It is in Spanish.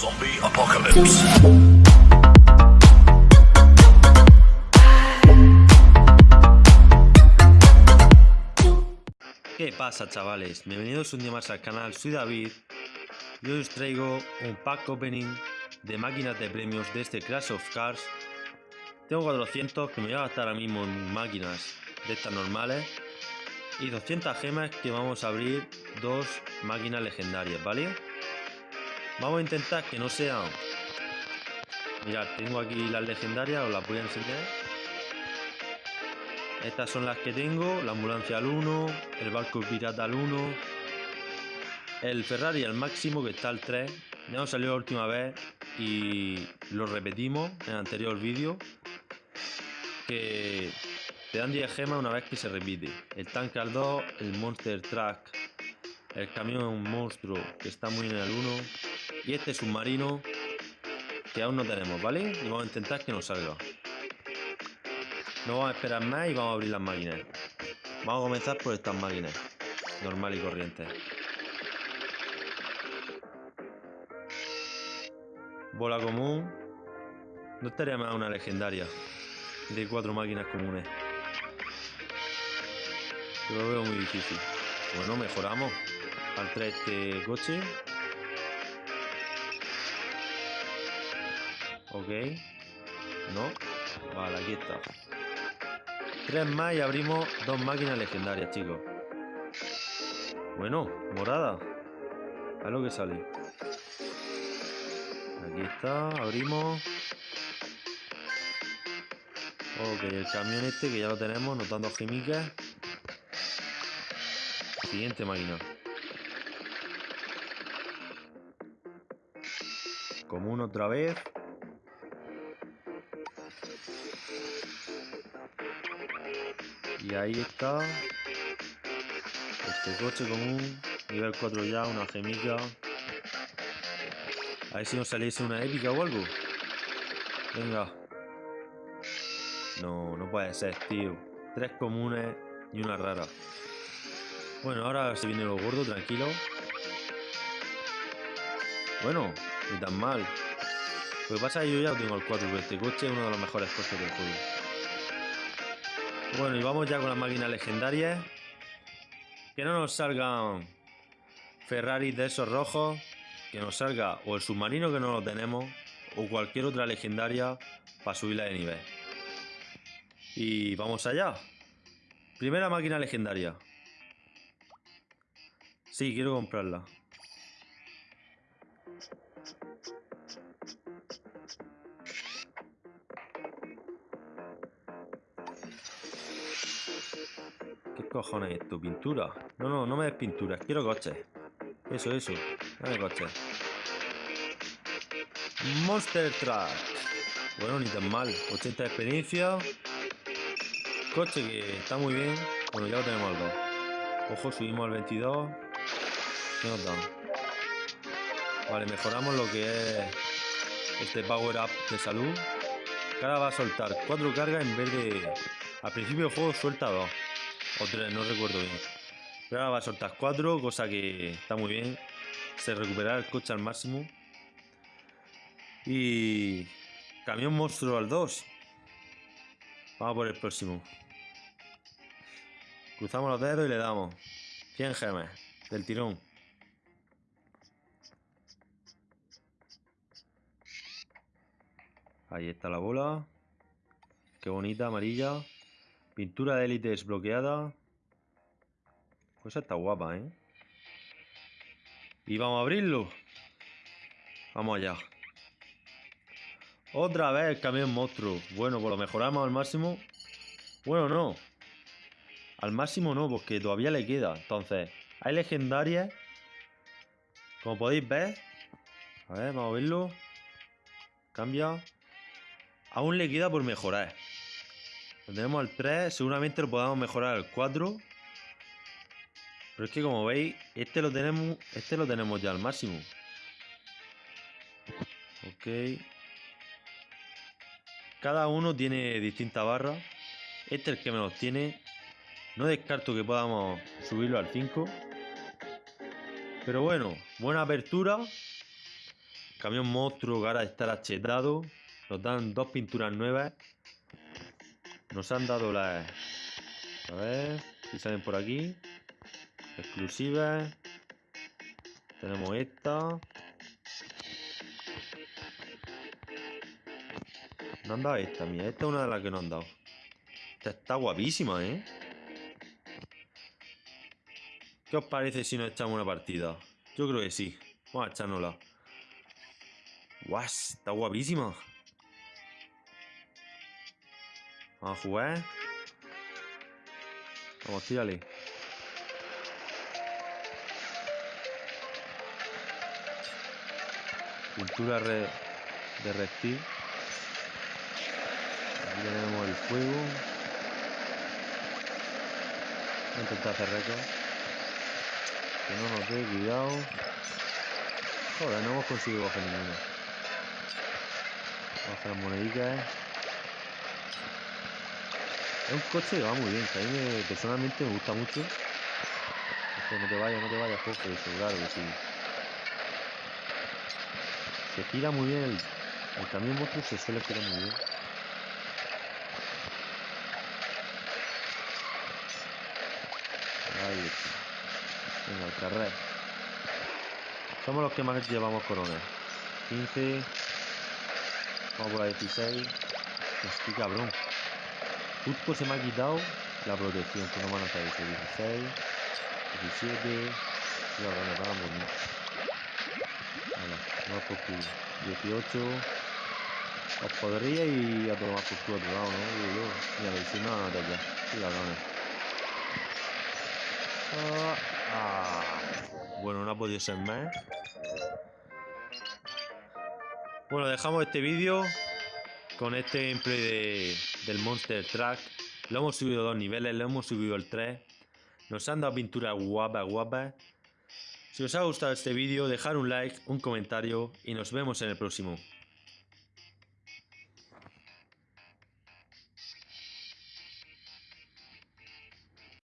Zombie Apocalypse. ¿Qué pasa chavales? Bienvenidos un día más al canal, soy David y hoy os traigo un pack opening de máquinas de premios de este Crash of Cars Tengo 400 que me voy a gastar ahora mismo en máquinas de estas normales y 200 gemas que vamos a abrir dos máquinas legendarias, ¿vale? Vamos a intentar que no sean... Mirad, tengo aquí las legendarias, os las voy a enseñar estas son las que tengo, la ambulancia al 1, el barco pirata al 1, el Ferrari al máximo que está al 3. Ya nos salió la última vez y lo repetimos en el anterior vídeo. Que te dan 10 gemas una vez que se repite. El tanque al 2, el Monster Truck, el camión monstruo que está muy en el 1 y este submarino que aún no tenemos, ¿vale? Y vamos a intentar que nos salga. No vamos a esperar más y vamos a abrir las máquinas. Vamos a comenzar por estas máquinas. Normal y corriente. Bola común. No estaría más una legendaria. De cuatro máquinas comunes. Pero lo veo muy difícil. Bueno, mejoramos. Al 3 este coche. Ok. No. Vale, aquí está. Tres más y abrimos dos máquinas legendarias, chicos. Bueno, morada. A lo que sale. Aquí está, abrimos. Ok, el camión este que ya lo tenemos, notando gemicas. Siguiente máquina. Común otra vez. Y ahí está. Este coche común. Nivel 4 ya, una gemica. A ver si nos saliese una épica o algo. Venga. No, no puede ser, tío. Tres comunes y una rara. Bueno, ahora se viene lo gordo, tranquilo. Bueno, ni tan mal. Lo que pasa es que yo ya tengo el 4, pero este coche es uno de los mejores coches del juego. Bueno, y vamos ya con las máquinas legendarias. Que no nos salgan Ferrari de esos rojos. Que nos salga o el submarino que no lo tenemos. O cualquier otra legendaria para subirla de nivel. Y vamos allá. Primera máquina legendaria. Sí, quiero comprarla. ¿Qué cojones es esto? ¿Pintura? No, no, no me des pinturas. Quiero coches. Eso, eso. Dame coches. Monster Truck. Bueno, ni tan mal. 80 de experiencia. Coche que está muy bien. Bueno, ya lo tenemos al 2. Ojo, subimos al 22. ¿Qué nos dan? Vale, mejoramos lo que es este power up de salud. Ahora va a soltar 4 cargas en vez de... Al principio del juego suelta 2. O 3, no recuerdo bien. Pero ahora va a soltar 4, cosa que está muy bien. Se recupera el coche al máximo. Y... Camión monstruo al 2. Vamos por el próximo. Cruzamos los dedos y le damos. 100 gemas. Del tirón. Ahí está la bola. Qué bonita, amarilla. Pintura de élite desbloqueada. Pues está guapa, ¿eh? Y vamos a abrirlo. Vamos allá. Otra vez el camión monstruo. Bueno, pues lo mejoramos al máximo. Bueno, no. Al máximo no, porque todavía le queda. Entonces, hay legendarias. Como podéis ver. A ver, vamos a verlo. Cambia. Aún le queda por mejorar. Lo tenemos al 3, seguramente lo podamos mejorar al 4. Pero es que como veis, este lo tenemos, este lo tenemos ya al máximo. Ok. Cada uno tiene distintas barras. Este es el que menos tiene. No descarto que podamos subirlo al 5. Pero bueno, buena apertura. Camión monstruo que ahora estará chetado. Nos dan dos pinturas nuevas. Nos han dado las... A ver si salen por aquí. Exclusivas. Tenemos esta. No han dado esta, mía. Esta es una de las que no han dado. Esta está guapísima, ¿eh? ¿Qué os parece si nos echamos una partida? Yo creo que sí. Vamos a echárnosla. ¡Guau! Está guapísima. Vamos a jugar. Vamos, tírale. Pintura de reptil. Aquí tenemos el fuego. Voy a intentar hacer récord. Que no nos dé cuidado. Joder, no hemos conseguido bajar ninguna. Vamos a hacer las moneditas. Es un coche que va muy bien, que a mí personalmente me gusta mucho. no te vayas, no te vayas, Jorge, claro que sí. Se gira muy bien el, el camión monstruo, se suele girar muy bien. Ahí está. Venga, el carrer. Somos los que más llevamos corona. 15. Vamos por la 16. Estoy cabrón. Justo se me ha quitado la protección que no me han eso. 16. 17. Y ahora nos vamos. Vamos por culo. 18. Os podría ir a tomar por tu otro lado, ¿no? Yo. Mira, si no, no te ya. Sí, cabrones. Ah, ah. Bueno, no ha podido ser más. Bueno, dejamos este vídeo con este gameplay de, del Monster Truck. Lo hemos subido dos niveles, lo hemos subido el 3. Nos han dado pinturas guapas, guapas. Si os ha gustado este vídeo, dejar un like, un comentario y nos vemos en el próximo.